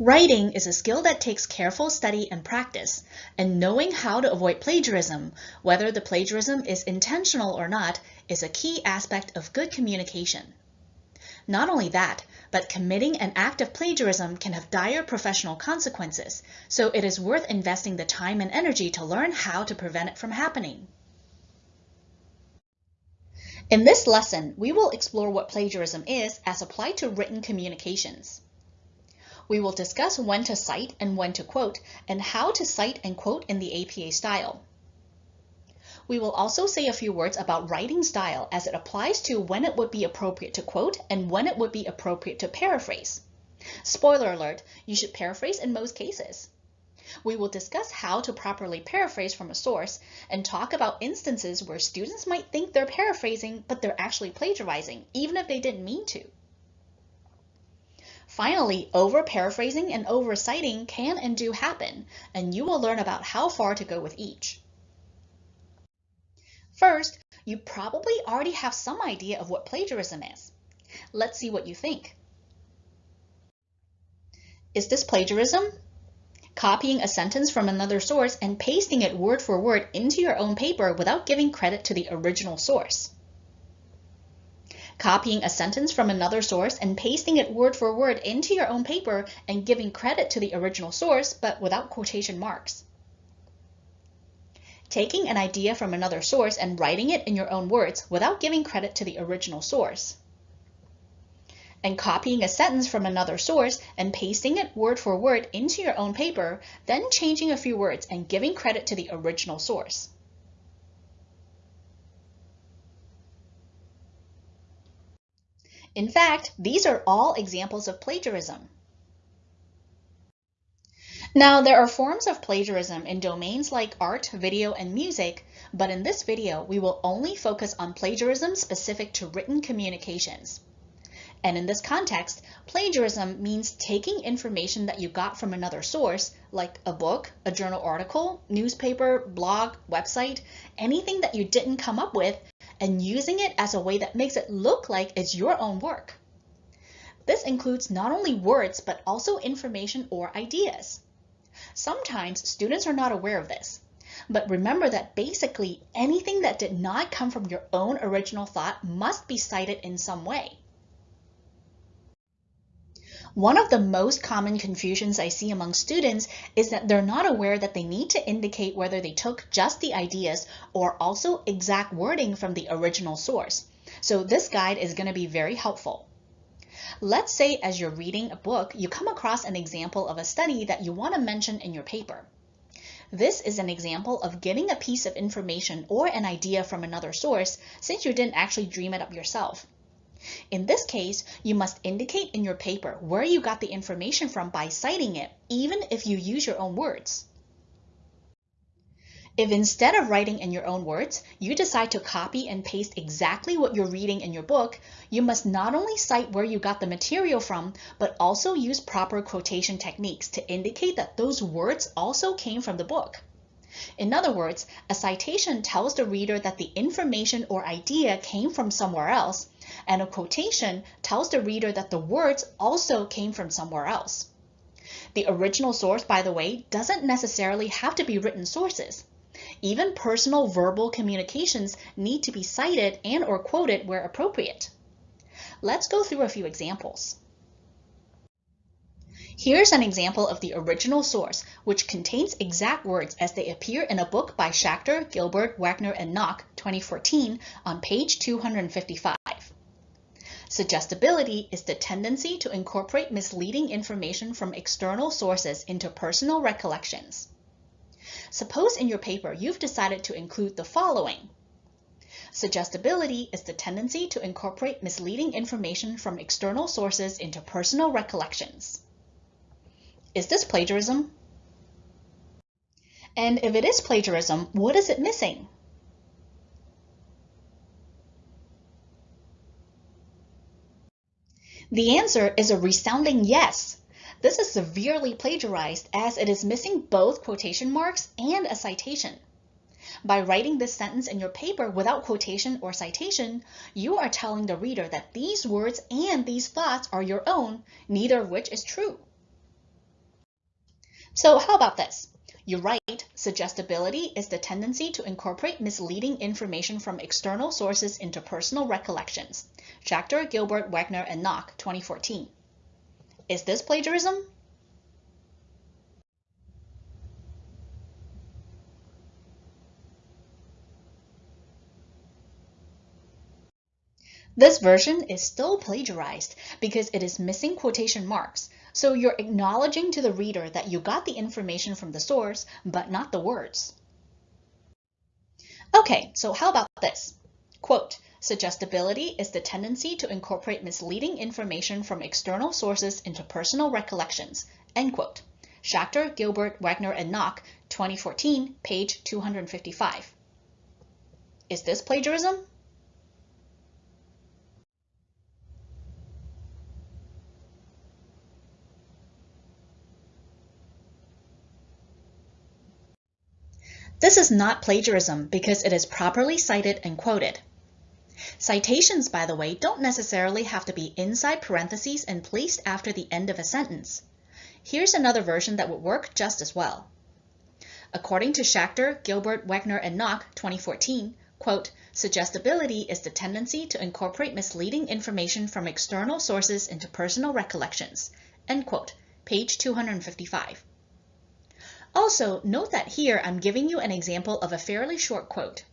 Writing is a skill that takes careful study and practice, and knowing how to avoid plagiarism, whether the plagiarism is intentional or not, is a key aspect of good communication. Not only that, but committing an act of plagiarism can have dire professional consequences, so it is worth investing the time and energy to learn how to prevent it from happening. In this lesson, we will explore what plagiarism is as applied to written communications. We will discuss when to cite and when to quote, and how to cite and quote in the APA style. We will also say a few words about writing style as it applies to when it would be appropriate to quote and when it would be appropriate to paraphrase. Spoiler alert, you should paraphrase in most cases. We will discuss how to properly paraphrase from a source and talk about instances where students might think they're paraphrasing, but they're actually plagiarizing, even if they didn't mean to. Finally, over-paraphrasing and over-citing can and do happen, and you will learn about how far to go with each. First, you probably already have some idea of what plagiarism is. Let's see what you think. Is this plagiarism? Copying a sentence from another source and pasting it word for word into your own paper without giving credit to the original source copying a sentence from another source and pasting it word for word into your own paper and giving credit to the original source, but without quotation marks. Taking an idea from another source and writing it in your own words without giving credit to the original source. And copying a sentence from another source and pasting it word for word into your own paper, then changing a few words and giving credit to the original source. In fact, these are all examples of plagiarism. Now, there are forms of plagiarism in domains like art, video, and music, but in this video, we will only focus on plagiarism specific to written communications. And in this context, plagiarism means taking information that you got from another source, like a book, a journal article, newspaper, blog, website, anything that you didn't come up with, and using it as a way that makes it look like it's your own work. This includes not only words, but also information or ideas. Sometimes students are not aware of this, but remember that basically anything that did not come from your own original thought must be cited in some way. One of the most common confusions I see among students is that they're not aware that they need to indicate whether they took just the ideas or also exact wording from the original source. So this guide is going to be very helpful. Let's say as you're reading a book, you come across an example of a study that you want to mention in your paper. This is an example of getting a piece of information or an idea from another source since you didn't actually dream it up yourself. In this case, you must indicate in your paper where you got the information from by citing it, even if you use your own words. If instead of writing in your own words, you decide to copy and paste exactly what you're reading in your book, you must not only cite where you got the material from, but also use proper quotation techniques to indicate that those words also came from the book. In other words, a citation tells the reader that the information or idea came from somewhere else, and a quotation tells the reader that the words also came from somewhere else. The original source, by the way, doesn't necessarily have to be written sources. Even personal verbal communications need to be cited and or quoted where appropriate. Let's go through a few examples. Here's an example of the original source, which contains exact words as they appear in a book by Schacter, Gilbert, Wegner, and Nock, 2014, on page 255. Suggestibility is the tendency to incorporate misleading information from external sources into personal recollections. Suppose in your paper you've decided to include the following. Suggestibility is the tendency to incorporate misleading information from external sources into personal recollections. Is this plagiarism? And if it is plagiarism, what is it missing? The answer is a resounding yes. This is severely plagiarized as it is missing both quotation marks and a citation. By writing this sentence in your paper without quotation or citation, you are telling the reader that these words and these thoughts are your own, neither of which is true. So how about this? You write, suggestibility is the tendency to incorporate misleading information from external sources into personal recollections. Schacter, Gilbert, Wegner, and Nock, 2014. Is this plagiarism? This version is still plagiarized because it is missing quotation marks, so you're acknowledging to the reader that you got the information from the source, but not the words. Okay, so how about this? Quote, suggestibility is the tendency to incorporate misleading information from external sources into personal recollections, end quote. Schacter, Gilbert, Wegner, and Nock, 2014, page 255. Is this plagiarism? This is not plagiarism because it is properly cited and quoted. Citations, by the way, don't necessarily have to be inside parentheses and placed after the end of a sentence. Here's another version that would work just as well. According to Schacter, Gilbert, Wegner, and Nock, 2014, quote, suggestibility is the tendency to incorporate misleading information from external sources into personal recollections, end quote, page 255. Also, note that here I'm giving you an example of a fairly short quote.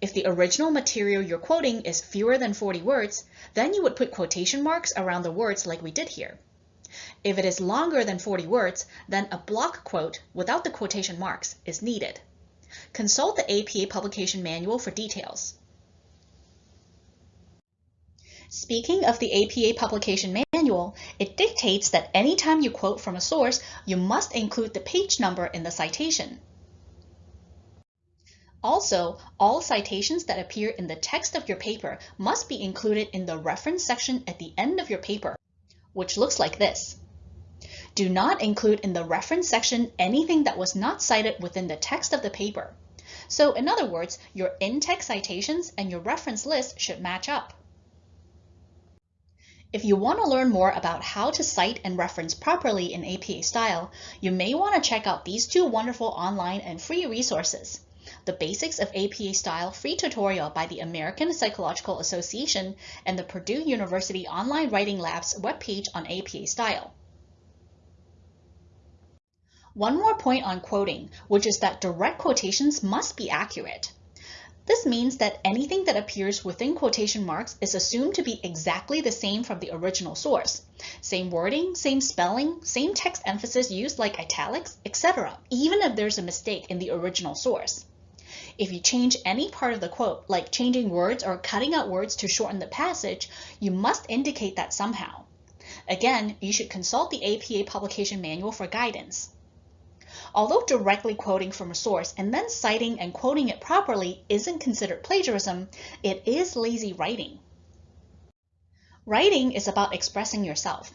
If the original material you're quoting is fewer than 40 words, then you would put quotation marks around the words like we did here. If it is longer than 40 words, then a block quote without the quotation marks is needed. Consult the APA publication manual for details. Speaking of the APA publication manual, it dictates that anytime you quote from a source, you must include the page number in the citation. Also, all citations that appear in the text of your paper must be included in the reference section at the end of your paper, which looks like this. Do not include in the reference section anything that was not cited within the text of the paper. So in other words, your in-text citations and your reference list should match up. If you want to learn more about how to cite and reference properly in APA style, you may want to check out these two wonderful online and free resources. The Basics of APA Style free tutorial by the American Psychological Association and the Purdue University Online Writing Lab's webpage on APA style. One more point on quoting, which is that direct quotations must be accurate. This means that anything that appears within quotation marks is assumed to be exactly the same from the original source. Same wording, same spelling, same text emphasis used like italics, etc., even if there's a mistake in the original source. If you change any part of the quote, like changing words or cutting out words to shorten the passage, you must indicate that somehow. Again, you should consult the APA publication manual for guidance. Although directly quoting from a source and then citing and quoting it properly isn't considered plagiarism, it is lazy writing. Writing is about expressing yourself.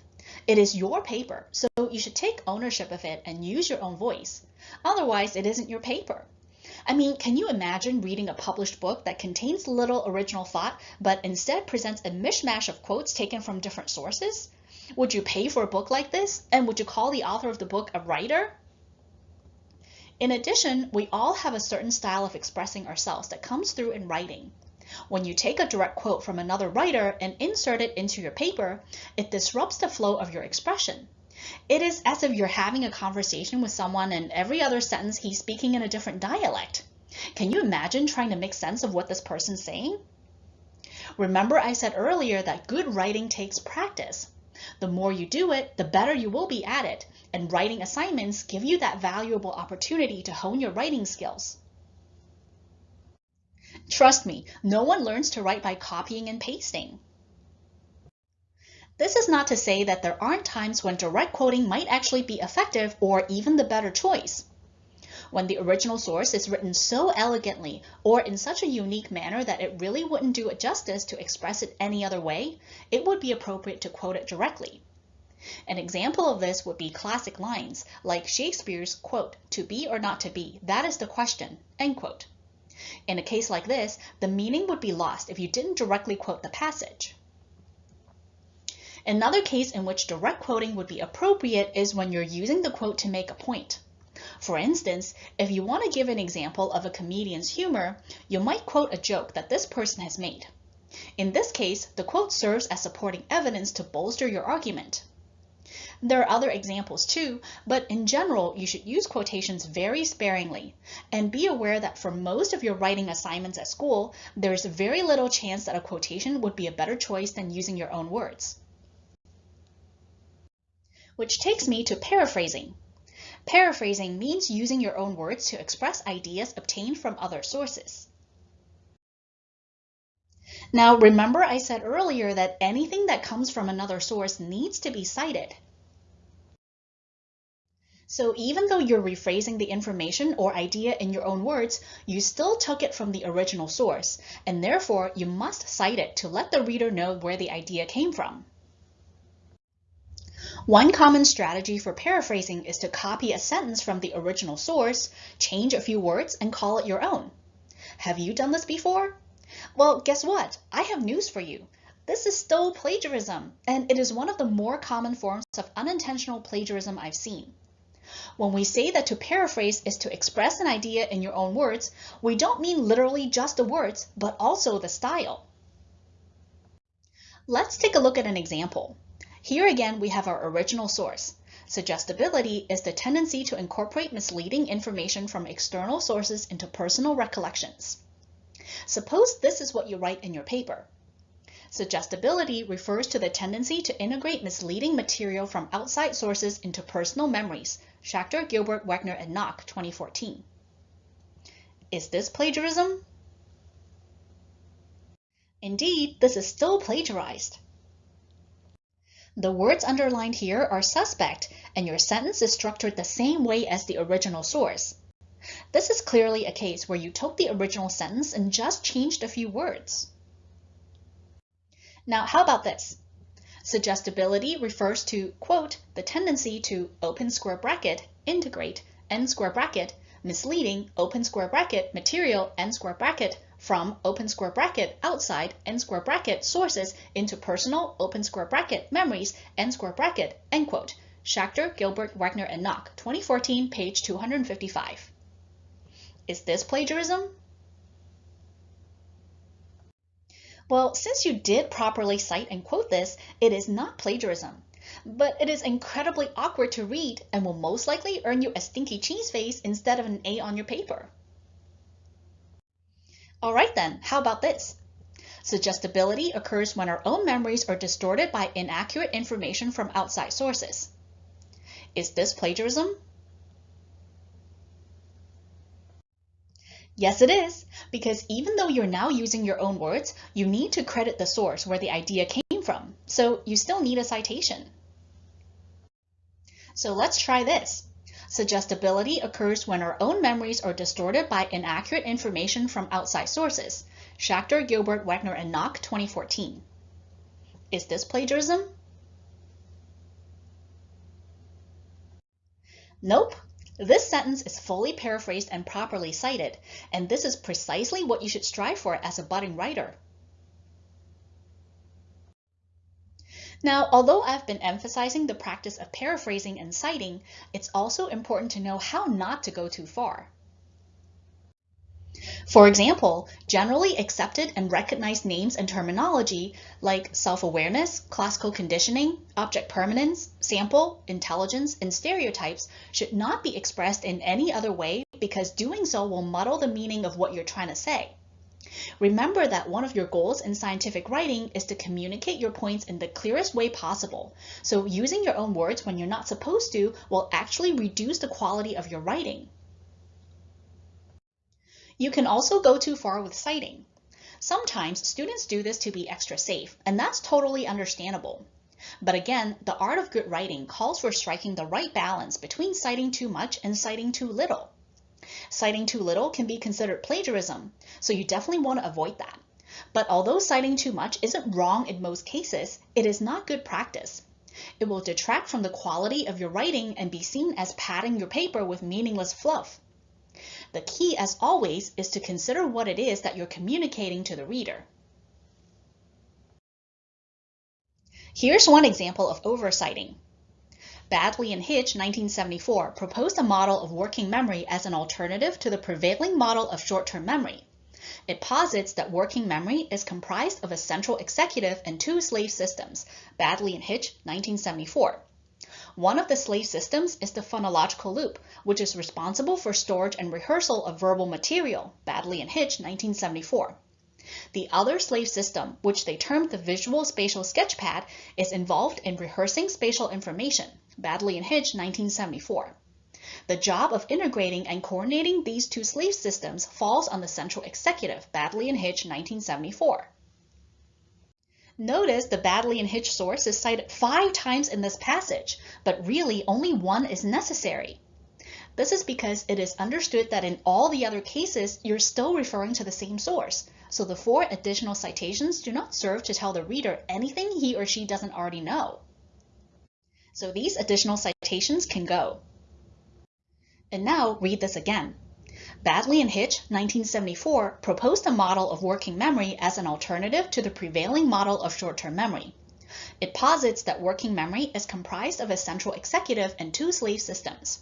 It is your paper, so you should take ownership of it and use your own voice. Otherwise, it isn't your paper. I mean, can you imagine reading a published book that contains little original thought, but instead presents a mishmash of quotes taken from different sources? Would you pay for a book like this? And would you call the author of the book a writer? In addition, we all have a certain style of expressing ourselves that comes through in writing. When you take a direct quote from another writer and insert it into your paper, it disrupts the flow of your expression. It is as if you're having a conversation with someone and every other sentence he's speaking in a different dialect. Can you imagine trying to make sense of what this person's saying? Remember I said earlier that good writing takes practice. The more you do it, the better you will be at it, and writing assignments give you that valuable opportunity to hone your writing skills. Trust me, no one learns to write by copying and pasting. This is not to say that there aren't times when direct quoting might actually be effective or even the better choice when the original source is written so elegantly or in such a unique manner that it really wouldn't do it justice to express it any other way, it would be appropriate to quote it directly. An example of this would be classic lines like Shakespeare's quote, to be or not to be, that is the question, end quote. In a case like this, the meaning would be lost if you didn't directly quote the passage. Another case in which direct quoting would be appropriate is when you're using the quote to make a point. For instance, if you want to give an example of a comedian's humor, you might quote a joke that this person has made. In this case, the quote serves as supporting evidence to bolster your argument. There are other examples too, but in general, you should use quotations very sparingly. And be aware that for most of your writing assignments at school, there's very little chance that a quotation would be a better choice than using your own words. Which takes me to paraphrasing. Paraphrasing means using your own words to express ideas obtained from other sources. Now, remember I said earlier that anything that comes from another source needs to be cited. So even though you're rephrasing the information or idea in your own words, you still took it from the original source, and therefore you must cite it to let the reader know where the idea came from. One common strategy for paraphrasing is to copy a sentence from the original source, change a few words, and call it your own. Have you done this before? Well, guess what? I have news for you. This is still plagiarism, and it is one of the more common forms of unintentional plagiarism I've seen. When we say that to paraphrase is to express an idea in your own words, we don't mean literally just the words, but also the style. Let's take a look at an example. Here again, we have our original source. Suggestibility is the tendency to incorporate misleading information from external sources into personal recollections. Suppose this is what you write in your paper. Suggestibility refers to the tendency to integrate misleading material from outside sources into personal memories. Schacter, Gilbert, Wegner, and Nock, 2014. Is this plagiarism? Indeed, this is still plagiarized. The words underlined here are suspect, and your sentence is structured the same way as the original source. This is clearly a case where you took the original sentence and just changed a few words. Now, how about this? Suggestibility refers to, quote, the tendency to open square bracket, integrate, end square bracket, misleading, open square bracket, material, end square bracket, from open square bracket outside end square bracket sources into personal open square bracket memories end square bracket end quote. Schacter, Gilbert, Wegner, and Nock, 2014, page 255. Is this plagiarism? Well, since you did properly cite and quote this, it is not plagiarism. But it is incredibly awkward to read and will most likely earn you a stinky cheese face instead of an A on your paper. All right then, how about this? Suggestibility occurs when our own memories are distorted by inaccurate information from outside sources. Is this plagiarism? Yes, it is, because even though you're now using your own words, you need to credit the source where the idea came from, so you still need a citation. So let's try this. Suggestibility occurs when our own memories are distorted by inaccurate information from outside sources. Schacter, Gilbert, Wegner, and Nock, 2014. Is this plagiarism? Nope. This sentence is fully paraphrased and properly cited, and this is precisely what you should strive for as a budding writer. Now, although I've been emphasizing the practice of paraphrasing and citing, it's also important to know how not to go too far. For example, generally accepted and recognized names and terminology like self-awareness, classical conditioning, object permanence, sample, intelligence, and stereotypes should not be expressed in any other way because doing so will muddle the meaning of what you're trying to say. Remember that one of your goals in scientific writing is to communicate your points in the clearest way possible. So using your own words when you're not supposed to will actually reduce the quality of your writing. You can also go too far with citing. Sometimes students do this to be extra safe, and that's totally understandable. But again, the art of good writing calls for striking the right balance between citing too much and citing too little. Citing too little can be considered plagiarism, so you definitely want to avoid that. But although citing too much isn't wrong in most cases, it is not good practice. It will detract from the quality of your writing and be seen as padding your paper with meaningless fluff. The key, as always, is to consider what it is that you're communicating to the reader. Here's one example of over-citing. Baddeley and Hitch, 1974, proposed a model of working memory as an alternative to the prevailing model of short-term memory. It posits that working memory is comprised of a central executive and two slave systems, Baddeley and Hitch, 1974. One of the slave systems is the phonological loop, which is responsible for storage and rehearsal of verbal material, Baddeley and Hitch, 1974. The other slave system, which they termed the visual spatial sketchpad, is involved in rehearsing spatial information, Baddeley and Hitch, 1974. The job of integrating and coordinating these two slave systems falls on the central executive, Baddeley and Hitch, 1974. Notice the Baddeley and Hitch source is cited five times in this passage, but really only one is necessary. This is because it is understood that in all the other cases, you're still referring to the same source, so the four additional citations do not serve to tell the reader anything he or she doesn't already know. So these additional citations can go. And now read this again. Baddeley and Hitch, 1974, proposed a model of working memory as an alternative to the prevailing model of short-term memory. It posits that working memory is comprised of a central executive and two slave systems.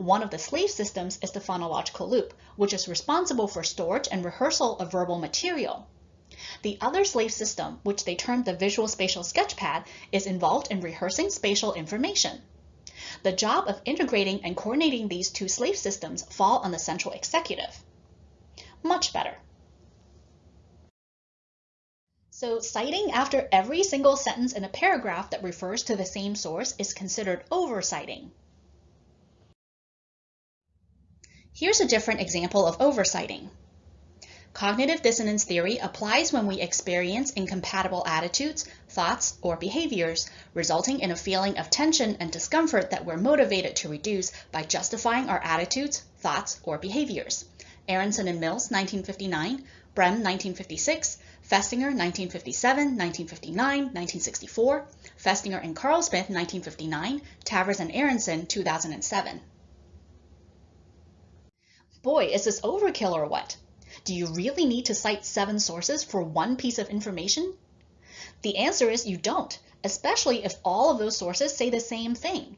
One of the slave systems is the phonological loop, which is responsible for storage and rehearsal of verbal material. The other slave system, which they termed the visual spatial sketchpad, is involved in rehearsing spatial information. The job of integrating and coordinating these two slave systems fall on the central executive. Much better. So citing after every single sentence in a paragraph that refers to the same source is considered over-citing. Here's a different example of over-citing. Cognitive dissonance theory applies when we experience incompatible attitudes, thoughts, or behaviors, resulting in a feeling of tension and discomfort that we're motivated to reduce by justifying our attitudes, thoughts, or behaviors. Aronson and Mills, 1959, Brehm, 1956, Festinger, 1957, 1959, 1964, Festinger and Carlsmith, 1959, Tavris and Aronson, 2007. Boy, is this overkill or what? Do you really need to cite seven sources for one piece of information? The answer is you don't, especially if all of those sources say the same thing.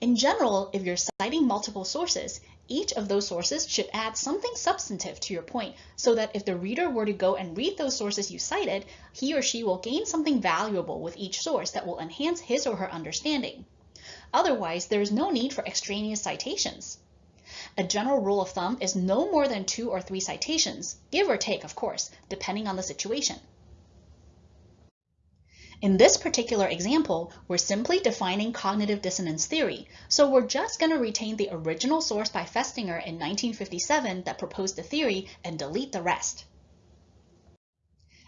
In general, if you're citing multiple sources, each of those sources should add something substantive to your point so that if the reader were to go and read those sources you cited, he or she will gain something valuable with each source that will enhance his or her understanding. Otherwise, there is no need for extraneous citations. A general rule of thumb is no more than two or three citations, give or take, of course, depending on the situation. In this particular example, we're simply defining cognitive dissonance theory, so we're just going to retain the original source by Festinger in 1957 that proposed the theory and delete the rest.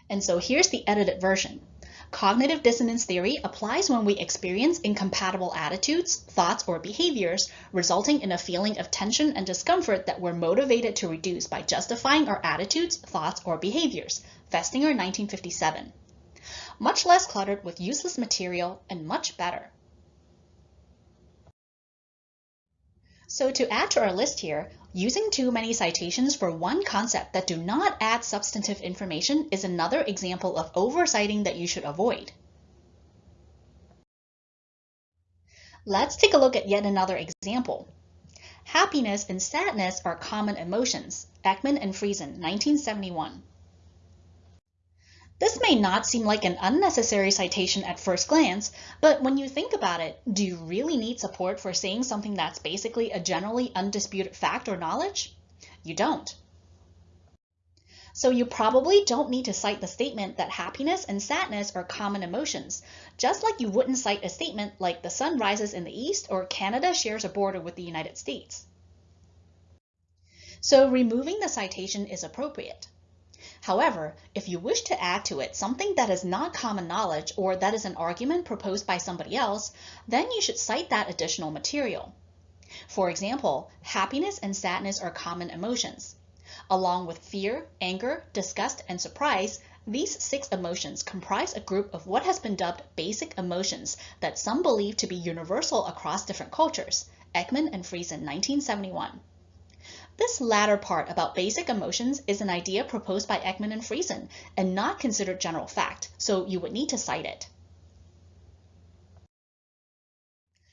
And so here's the edited version. Cognitive dissonance theory applies when we experience incompatible attitudes, thoughts, or behaviors, resulting in a feeling of tension and discomfort that we're motivated to reduce by justifying our attitudes, thoughts, or behaviors. Festinger, 1957. Much less cluttered with useless material and much better. So to add to our list here, using too many citations for one concept that do not add substantive information is another example of over-citing that you should avoid. Let's take a look at yet another example. Happiness and sadness are common emotions. Ekman and Friesen, 1971. This may not seem like an unnecessary citation at first glance, but when you think about it, do you really need support for saying something that's basically a generally undisputed fact or knowledge? You don't. So you probably don't need to cite the statement that happiness and sadness are common emotions, just like you wouldn't cite a statement like the sun rises in the east or Canada shares a border with the United States. So removing the citation is appropriate. However, if you wish to add to it something that is not common knowledge or that is an argument proposed by somebody else, then you should cite that additional material. For example, happiness and sadness are common emotions. Along with fear, anger, disgust, and surprise, these six emotions comprise a group of what has been dubbed basic emotions that some believe to be universal across different cultures. Ekman and Friesen, 1971. This latter part about basic emotions is an idea proposed by Ekman and Friesen and not considered general fact, so you would need to cite it.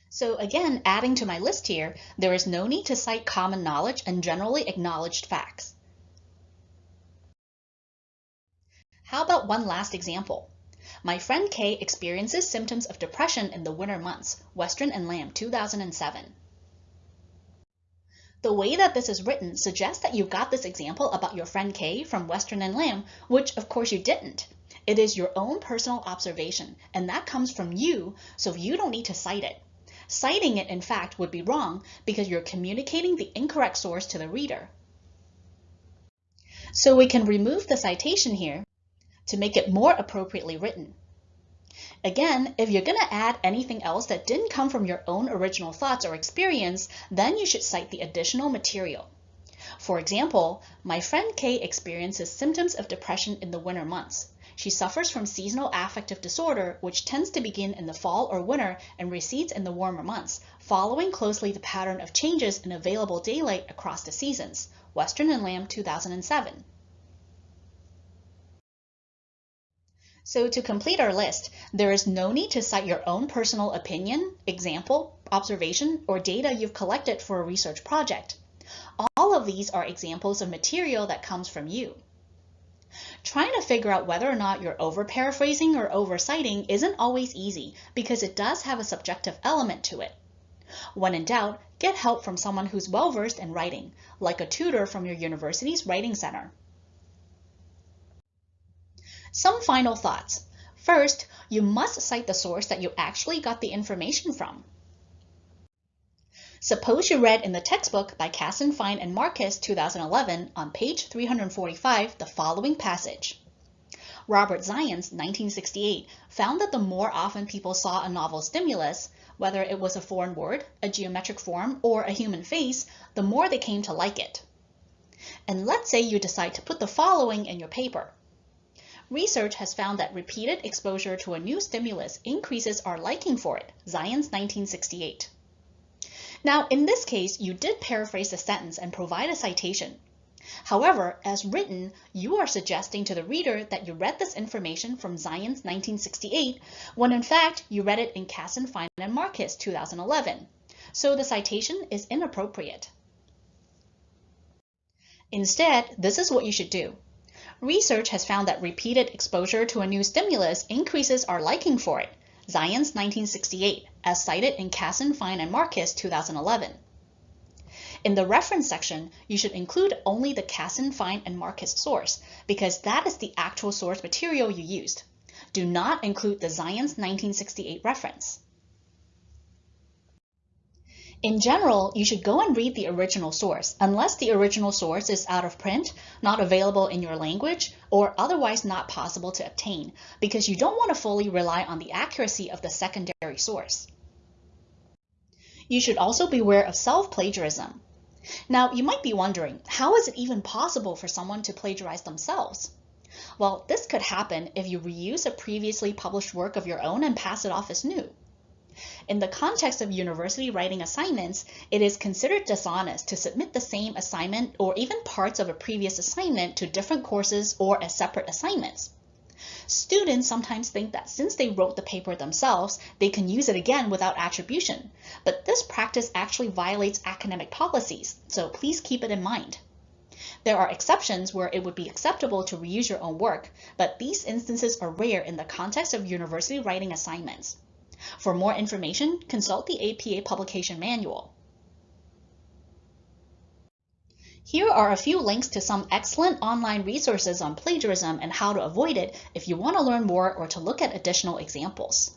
So again, adding to my list here, there is no need to cite common knowledge and generally acknowledged facts. How about one last example? My friend Kay experiences symptoms of depression in the winter months, Western and Lamb 2007. The way that this is written suggests that you got this example about your friend Kay from Western and Lamb, which of course you didn't. It is your own personal observation, and that comes from you, so you don't need to cite it. Citing it, in fact, would be wrong because you're communicating the incorrect source to the reader. So we can remove the citation here to make it more appropriately written. Again, if you're going to add anything else that didn't come from your own original thoughts or experience, then you should cite the additional material. For example, my friend Kay experiences symptoms of depression in the winter months. She suffers from seasonal affective disorder, which tends to begin in the fall or winter and recedes in the warmer months, following closely the pattern of changes in available daylight across the seasons. Western and Lamb 2007. So to complete our list, there is no need to cite your own personal opinion, example, observation, or data you've collected for a research project. All of these are examples of material that comes from you. Trying to figure out whether or not you're over-paraphrasing or over-citing isn't always easy because it does have a subjective element to it. When in doubt, get help from someone who's well-versed in writing, like a tutor from your university's writing center. Some final thoughts. First, you must cite the source that you actually got the information from. Suppose you read in the textbook by Kassin, Fein, and Markus 2011 on page 345 the following passage. Robert Zajonc, 1968, found that the more often people saw a novel stimulus, whether it was a foreign word, a geometric form, or a human face, the more they came to like it. And let's say you decide to put the following in your paper. Research has found that repeated exposure to a new stimulus increases our liking for it, Zajonc 1968. Now, in this case, you did paraphrase the sentence and provide a citation. However, as written, you are suggesting to the reader that you read this information from Zajonc 1968, when in fact you read it in Kassin, Fein, and Markus 2011. So the citation is inappropriate. Instead, this is what you should do. Research has found that repeated exposure to a new stimulus increases our liking for it, Zajonc 1968, as cited in Kassin, Fein, and Markus 2011. In the reference section, you should include only the Kassin, Fein, and Markus source, because that is the actual source material you used. Do not include the Zajonc 1968 reference. In general, you should go and read the original source, unless the original source is out of print, not available in your language, or otherwise not possible to obtain, because you don't want to fully rely on the accuracy of the secondary source. You should also beware of self-plagiarism. Now, you might be wondering, how is it even possible for someone to plagiarize themselves? Well, this could happen if you reuse a previously published work of your own and pass it off as new. In the context of university writing assignments, it is considered dishonest to submit the same assignment or even parts of a previous assignment to different courses or as separate assignments. Students sometimes think that since they wrote the paper themselves, they can use it again without attribution. But this practice actually violates academic policies, so please keep it in mind. There are exceptions where it would be acceptable to reuse your own work, but these instances are rare in the context of university writing assignments. For more information, consult the APA Publication Manual. Here are a few links to some excellent online resources on plagiarism and how to avoid it if you want to learn more or to look at additional examples.